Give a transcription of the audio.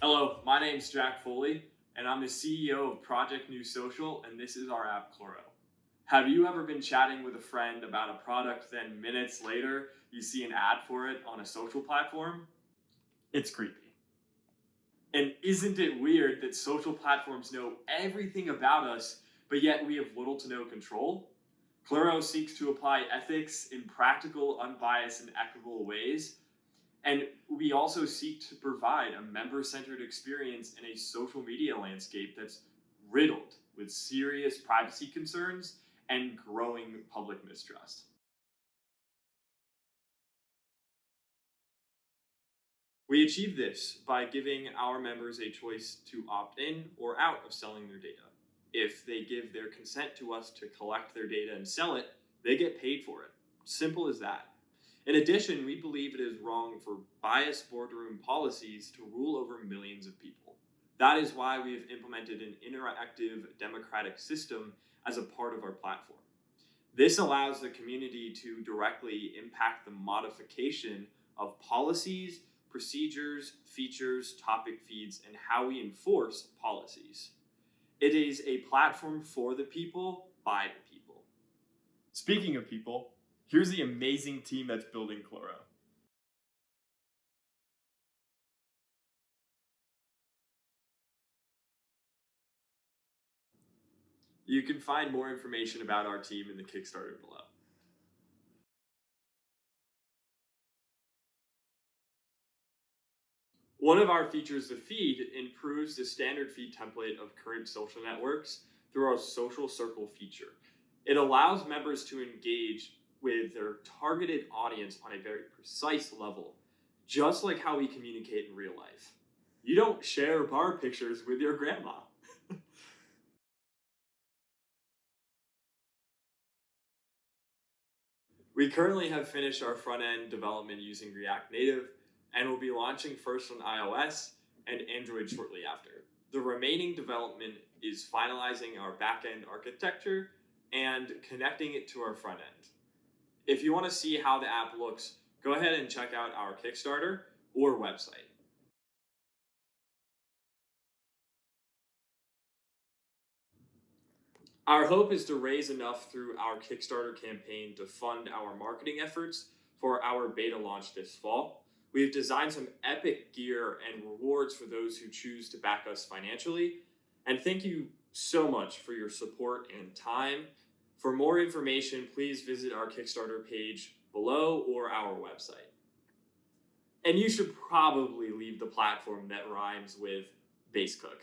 Hello, my name is Jack Foley, and I'm the CEO of Project New Social, and this is our app Chloro. Have you ever been chatting with a friend about a product, then minutes later you see an ad for it on a social platform? It's creepy. And isn't it weird that social platforms know everything about us, but yet we have little to no control? Chloro seeks to apply ethics in practical, unbiased, and equitable ways. And we also seek to provide a member-centered experience in a social media landscape that's riddled with serious privacy concerns and growing public mistrust. We achieve this by giving our members a choice to opt in or out of selling their data. If they give their consent to us to collect their data and sell it, they get paid for it. Simple as that. In addition, we believe it is wrong for biased boardroom policies to rule over millions of people. That is why we have implemented an interactive democratic system as a part of our platform. This allows the community to directly impact the modification of policies, procedures, features, topic feeds, and how we enforce policies. It is a platform for the people, by the people. Speaking of people, here's the amazing team that's building Chloro. You can find more information about our team in the Kickstarter below. One of our features, the feed, improves the standard feed template of current social networks through our social circle feature. It allows members to engage with their targeted audience on a very precise level, just like how we communicate in real life. You don't share bar pictures with your grandma. we currently have finished our front end development using React Native, and will be launching first on iOS and Android shortly after. The remaining development is finalizing our backend architecture and connecting it to our front end. If you want to see how the app looks, go ahead and check out our Kickstarter or website. Our hope is to raise enough through our Kickstarter campaign to fund our marketing efforts for our beta launch this fall. We've designed some epic gear and rewards for those who choose to back us financially. And thank you so much for your support and time. For more information, please visit our Kickstarter page below or our website. And you should probably leave the platform that rhymes with base cook.